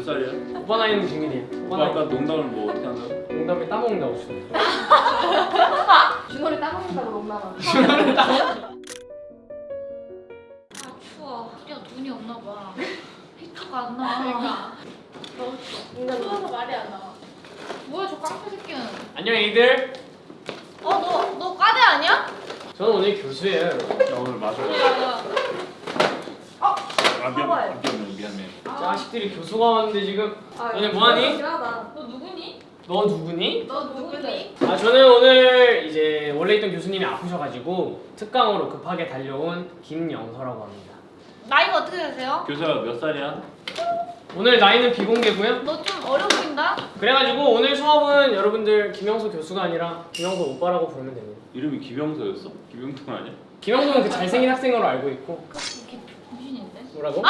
몇 살이야? 오빠 나이는 비밀이야. 오빠 오빠 나이. 아까 농담을 뭐 어떻게 한다고? 농담에 따먹는다고 주네. 준호를 따먹는다고 농담하고. 아 추워. 드디어 눈이 없나 봐. 히터가 안 나와. 그러니까. 너무 추워. 추워서 말이 안 나와. 뭐야 저 깡패 새끼는. 안녕 애기들. 어너 너 과대 아니야? 저는 오늘 교수예요. 여러분. 나 오늘 마셔. 야야. 아 미안, 사과해. 아, 미안해, 미안해. 자식들이 교수가 왔는데 지금 아, 너네 뭐하니? 너 누구니? 너 누구니? 너 누구니? 아 저는 오늘 이제 원래 있던 교수님이 아프셔가지고 특강으로 급하게 달려온 김영서라고 합니다. 나이가 어떻게 되세요? 교수야 몇 살이야? 오늘 나이는 비공개고요. 너 좀 어려 보인다. 그래가지고 오늘 수업은 여러분들 김영서 교수가 아니라 김영서 오빠라고 부르면 됩니다. 이름이 김영서였어? 김영돈 아니야? 김영서는 그 잘생긴 학생으로 알고 있고 이렇게 정신인데? 뭐라고?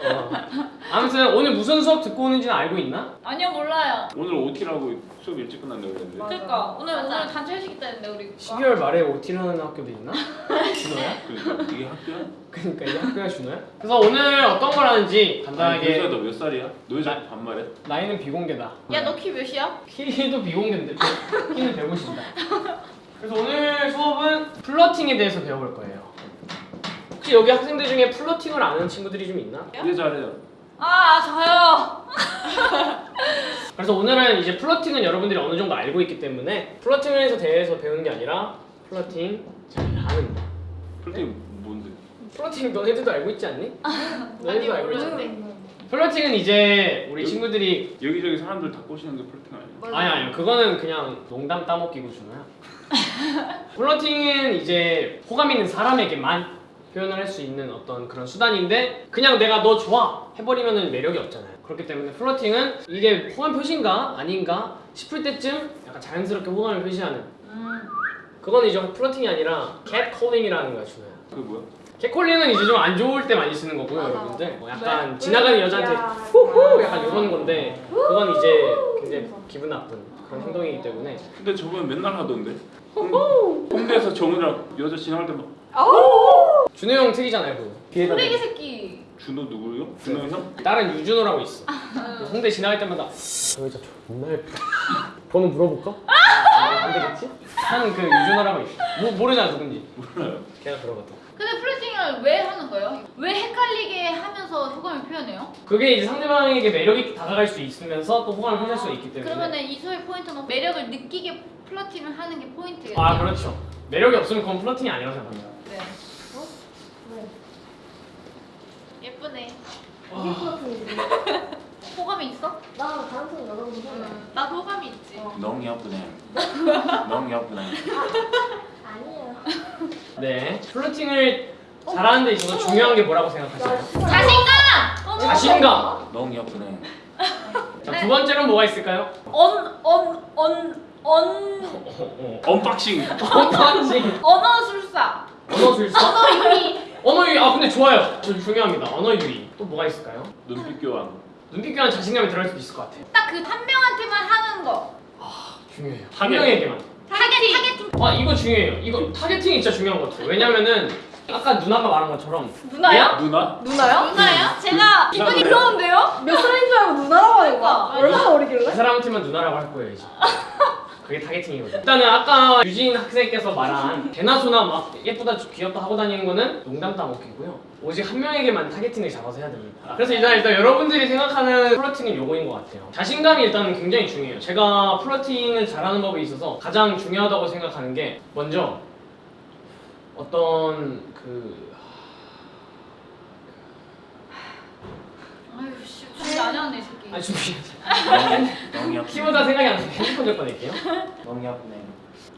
어. 아무튼 오늘 무슨 수업 듣고 오는지는 알고 있나? 아니요 몰라요. 오늘 OT라고 수업 일찍 끝난다고 그랬는데 맞아. 그러니까 오늘 오늘 단체 회식 있다는데 우리. 12월 말에 OT를 하는 학교도 있나? 준호야? 그러니까 이게 학교야? 그러니까 이게 학교가 준호야? 그래서 오늘 어떤 걸 하는지 아니 간단하게 교수야 너몇 살이야? 너 여자 반말해? 나이는 비공개다. 야 너 키 몇이야? 키도 비공개인데 키는 150이다. 그래서 오늘 수업은 flirting에 대해서 배워볼 거예요. 혹시 여기 학생들 중에 flirting을 아는 친구들이 좀 있나? 이게 잘해요. 아 저요. 그래서 오늘은 이제 flirting은 여러분들이 어느 정도 알고 있기 때문에 flirting에 대해서 배우는 게 아니라 flirting 잘 하는 거. flirting 뭔데? flirting 너네들도 알고 있지 않니? 너네들도 알고 있지 않니? flirting은 이제 우리 여기- 친구들이 여기저기 사람들 다 꼬시는 게 flirting 아니야? 아니 아니 그거는 그냥 농담 따먹기고 준호야 플러팅은 이제 호감 있는 사람에게만 표현을 할 수 있는 어떤 그런 수단인데 그냥 내가 너 좋아 해버리면 매력이 없잖아요 그렇기 때문에 플러팅은 이게 호감 표시인가 아닌가 싶을 때쯤 약간 자연스럽게 호감을 표시하는 음. 그건 이제 플러팅이 아니라 캣콜링이라는 거야 준호야 그게 뭐야? 캣콜링은 이제 좀 안 좋을 때 많이 쓰는 거고요 맞아. 여러분들 뭐 약간 왜? 지나가는 여자한테 야. 후후 약간 이런 건데 그건 이제 굉장히 기분 나쁜 그런 행동이기 때문에 근데 저번 맨날 하던데. 홍- 홍대에서 정우랑 여자 지나갈 때막 준호 형 특이잖아요 그거 쓰레기. 새끼. 준호 누구요? 준호 형? 다른 유준호라고 있어 홍대 지나갈 때마다 저 여자 존나 예쁘다 번호 물어볼까? 안 되겠지? 하는 그 유준호라고 있어 모, 모르잖아 누군지 몰라요. 걔가 그러거든 근데 플러팅을 왜 하는 거예요? 왜 헷갈리게 하면서 호감을 표현해요? 그게 이제 상대방에게 매력이 다가갈 수 있으면서 또 호감을 표시할 수 있기 때문에 그러면은 이소의 포인트는 매력을 느끼게 플러팅을 하는 게 포인트겠네요. 아 그렇죠 매력이 없으면 그건 플러팅이 아니라고 생각합니다 그래. 예쁘네. 호감이 있어? 나 다른 팀 여러분 보내. 나도 호감이 있지. 너무 예쁘네. 너무 예쁘네. 아니에요. 네 플러팅을 잘하는 데 있어서 중요한 게 뭐라고 생각하세요? 자신감! 자신감 너무 예쁘네. 자, 두 번째로는 뭐가 있을까요? 언, 언, 언, 언, 어, 어. unboxing. 언어지 언어 술사. 언어 술사 언어 유희. 언어 유희 아 근데 좋아요 저 중요합니다 언어 유희 또 뭐가 있을까요? 눈빛 교환. 눈빛 교환 자신감이 들어갈 수도 있을 것 같아요 딱 그 한 명한테만 하는 거. 중요해요 한. 명에게만 targeting. targeting. 아 이거 중요해요 이거 targeting이 진짜 중요한 것 같아요 왜냐면은 아까 누나가 말한 것처럼 누나요? 누나? 누나요? 누나요? 제가 기분이? 그러는데요? 몇 살인 줄 알고 누나라고 하는 거야? 그러니까. 얼마나 그 어리길래? 사람한테만 누나라고 할 거예요 이제 그게 targeting이거든요. 일단은 아까 유진 학생께서 말한 개나소나 막 예쁘다 귀엽다 하고 다니는 거는 농담 따먹기고요. 오직 한 명에게만 타겟팅을 잡아서 해야 됩니다. 그래서 일단, 일단 여러분들이 생각하는 플러팅은 요거인 것 같아요. 자신감이 일단 굉장히 중요해요. 제가 플러팅을 잘하는 법에 있어서 가장 중요하다고 생각하는 게 먼저 어떤 그 아유 씨, 이 새끼. 아니 준비 너무, 예쁘네. 키보다 생각이 안 나서 핸드폰 좀 꺼낼게요 너무 예쁘네.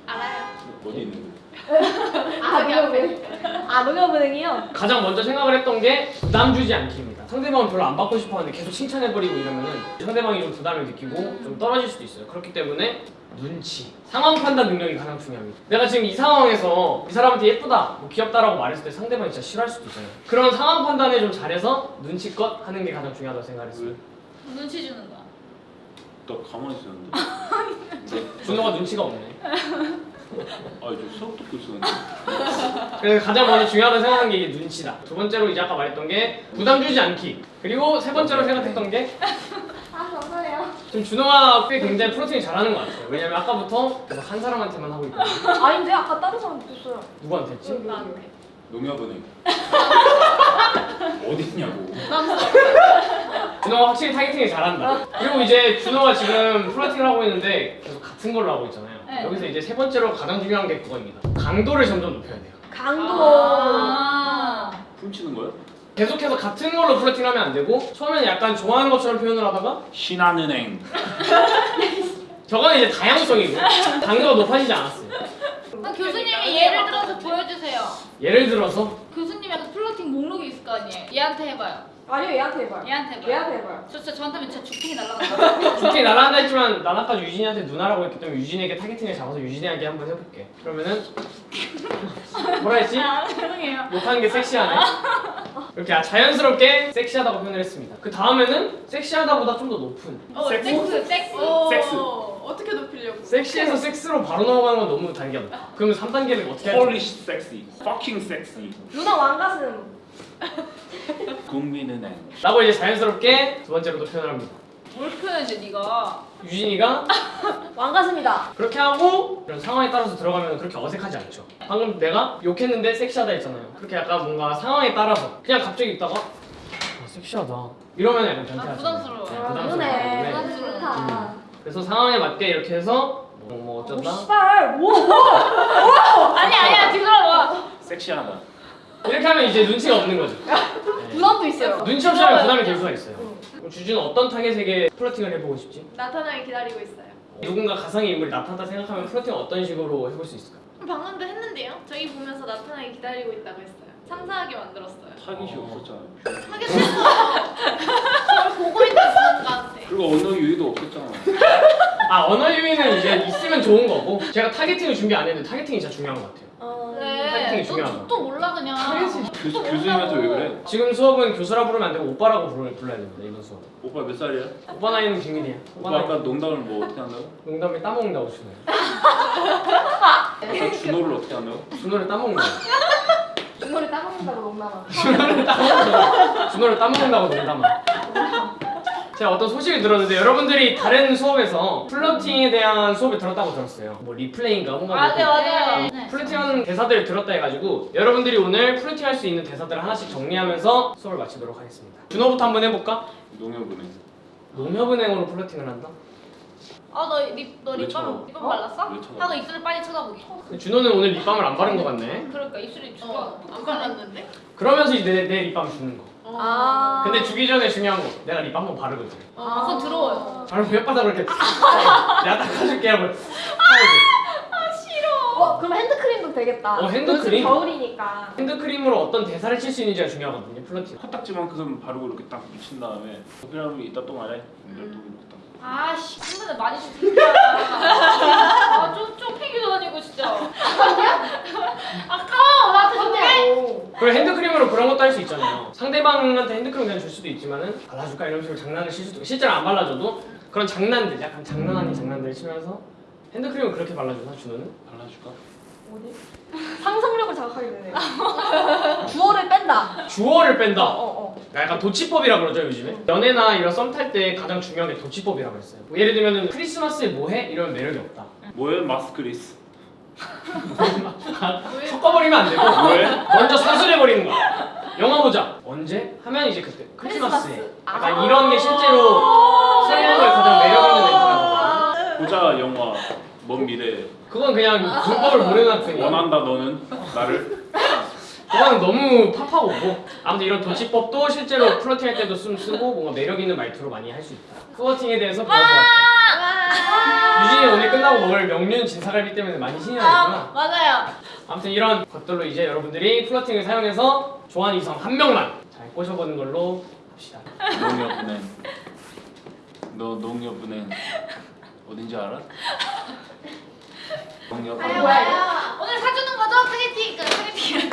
알아요. 어디 있는데? 아 녹여보내. 아 녹여보내기요? 가장 먼저 생각을 했던 게 부담 주지 않기입니다. 상대방은 별로 안 받고 싶어 하는데 계속 칭찬해버리고 이러면은 상대방이 좀 부담을 느끼고 좀 떨어질 수도 있어요. 그렇기 때문에 눈치, 상황 판단 능력이 가장 중요합니다. 내가 지금 이 상황에서 이 사람한테 예쁘다, 뭐 귀엽다라고 말했을 때 상대방이 진짜 싫어할 수도 있잖아요. 그런 상황 판단을 좀 잘해서 눈치껏 하는 게 가장 중요하다고 생각했어요. 왜? 눈치 주는 거야. 나 가만히 있었는데. 준호가 눈치가 없네. 아, 저 수업 듣고 있었는데. 그래서 가장 먼저 중요하다고 생각하는 게 이게 눈치다. 두 번째로 이제 아까 말했던 게 부담 주지 않기. 그리고 세 번째로 생각했던 게 아. 지금 준호가 꽤 굉장히 프로틴 잘하는 것 같아요. 왜냐면 아까부터 계속 한 사람한테만 하고 있거든요. 아닌데 아까 다른 사람 있었어요. 누구한테 했지? 나한테. 농협은행. 어딨냐고. 준호가 확실히 타겟팅을 잘한다. 그리고 이제 준호가 지금 플러팅을 하고 있는데 계속 같은 걸로 하고 있잖아요. 네. 여기서 이제 세 번째로 가장 중요한 게 그거입니다. 강도를 점점 높여야 돼요. 강도. 아. 훔치는 거야? 계속해서 같은 걸로 플러팅하면 안 되고 처음에는 약간 좋아하는 것처럼 표현을 하다가 신한은행. 저거는 이제 다양성이고 강도가 높아지지 않았어요. 그럼 교수님이 예를 들어서 보여주세요. 예를 들어서 교수님 약간 flirting 목록이 있을 거 아니에요. 얘한테 해봐요. 아니요 얘한테 해봐요. 얘한테 해봐요. 얘한테 해봐요. 저 진짜 저한테 하면 진짜 죽탱이 날라간다. 죽탱 날아간다 했지만 난 아까 유진이한테 누나라고 했기 때문에 유진이에게 targeting을 잡아서 유진이에게 한번 해볼게. 그러면은 뭐라 했지? 아, 죄송해요. 욕하는 게 섹시하네. 이렇게 아, 자연스럽게 섹시하다고 표현을 했습니다. 그 다음에는 섹시하다보다 좀 더 높은 어, 섹스? 섹스, 섹스. 섹스. 어떻게 높이려고? 섹시에서 섹스로 바로 넘어가는 건 너무 단계다. 그러면 3단계는 어떻게 할지? 폴리시 섹시. fucking 섹시. 누나 왕가슴. 국민은행. 라고 이제 자연스럽게 두 번째로도 표현을 합니다. 뭘 표현해, 네가? 유진이가 왕가슴이다. 그렇게 하고 이런 상황에 따라서 들어가면 그렇게 어색하지 않죠. 방금 내가 욕했는데 섹시하다 했잖아요. 그렇게 약간 뭔가 상황에 따라서 그냥 갑자기 있다가 아, 섹시하다 이러면 약간 변태하죠. 아, 부담스러워요. 네, 아, 부담스러워요. 그러네. 네. 부담스러워. 좋다. 그래서 상황에 맞게 이렇게 해서 뭐, 뭐오 어쩐다 씨발 뭐 뭐. 아니, 아니야, 뒤돌아봐. 섹시하다. 이렇게 하면 이제 눈치가 없는 거죠. 네. 부담도 있어요. 눈치 없이 하면 부담이 될 수가 있어요. 그럼 주주는 어떤 타겟에게 flirting을 해보고 싶지? 나타나기 기다리고 있어요. 누군가 가상의 인물이 나타났다 생각하면 flirting 어떤 식으로 해볼 수 있을까? 방금도 했는데요. 저희 보면서 나타나기 기다리고 있다고 했어요. 상상하게 만들었어요. 타깃이 없었잖아. 하게 싫어. 저를 보고 있는 순간한테. 그리고 언어 유희도 없었잖아. 아 언어 유희는 이제 있으면 좋은 거고 제가 targeting을 준비 안 했는데 targeting이 진짜 중요한 것 같아요. 그래. 중요하다. 너또 몰라 그냥. 교수, 교수님한테 왜 그래? 지금 수업은 교수라 부르면 안 되고 오빠라고 부르, 불러야 됩니다 이번 수업. 오빠 몇 살이야? 오빠 나이는 비밀이야. 오빠 오빠 나이 아까 농담을 뭐 어떻게 한다고? 농담에 따먹는다고 주네. 아까 준호를 어떻게 한다고? 준호를 따먹는다. 중거리 따먹는다고 농담아. 준호를 따먹는다. 준호를 따먹는다고 농담아. 제가 어떤 소식을 들었는데 여러분들이 다른 수업에서 플러팅에 대한 수업을 들었다고 들었어요. 뭐 리플레이인가 뭔가 맞아 뭐 맞아요. 네. 플러팅하는 대사들을 들었다 해가지고 여러분들이 오늘 플러팅할 수 있는 대사들을 하나씩 정리하면서 수업을 마치도록 하겠습니다. 준호부터 한번 해볼까? 농협은행. 농협은행으로 flirting을 한다? 아너 립너 왜 립밤? 립밤 발랐어? 하고 입술을 빨리 쳐다보기. 준호는 오늘 립밤을 안 바른 것 같네. 그러니까 입술이 죽어. 안 발랐는데? 그러면서 이제 내, 내 립밤 주는 거. 아. 근데 주기 전에 중요한 거 내가 립밤 한번 바르거든. 아, 그건 더러워요. 바로 혓바닥으로 이렇게 내가 닦아줄게 하고 하고 어 그럼 핸드크림도 되겠다. 어, 핸드크림? 겨울이니까. 핸드크림으로 어떤 대사를 칠 수 있는지가 중요하거든요 flirting. 코딱지만큼 바르고 이렇게 딱 묻힌 다음에 그러면 이따 또 말해. 이따 또 이렇게 딱. 아씨 한번에 많이 좀 진짜. 아좀좀 패기도 아니고 진짜. 아까워 나한테. 오. 그리고 핸드크림으로 그런 것도 할 수 있잖아요. 상대방한테 핸드크림 그냥 줄 수도 있지만은 발라줄까 이런 식으로 장난을 칠 수도 실제로 안 발라줘도 그런 장난들 약간 장난 아닌 장난들을 치면서 핸드크림을 그렇게 발라주나 준호는? 발라줄까? 어디? 상상력을 자극하게 되네요. 주어를 뺀다. 주어를 뺀다. 어 어. 약간 도치법이라 그러죠 요즘에 연애나 이런 썸 탈 때 가장 중요한 게 도치법이라고 했어요 뭐 예를 들면은 크리스마스에 뭐해? 이러면 매력이 없다 뭐해 마스크리스. 섞어버리면 안 되고 왜? 먼저 사술해버리는 거야 영화 보자 언제? 하면 이제 그때 크리스마스에 크리스마스. 약간 아. 이런 게 실제로 설명을 가장 매력 있는 멘트라고 보자 영화. 먼 미래. 그건 그냥 문법을 모르는 학생이야 원한다 너는 나를. 그건 너무 팝하고 아무튼 이런 도치법도 실제로 플러팅 할 때도 좀 쓰고 뭔가 매력 있는 말투로 많이 할 수 있다 플러팅에 대해서 배워보았다 유진이 오늘 끝나고 먹을 명륜 진사갈비 때문에 많이 신이 나겠구나 맞아요. 아무튼 이런 것들로 이제 여러분들이 플러팅을 사용해서 좋아하는 이성 한 명만 잘 꼬셔보는 걸로 합시다. 농협은행. 너 농협은행 어딘지 알아? 이거? 오늘 사주는 거죠 타겟팅. 그 타겟팅.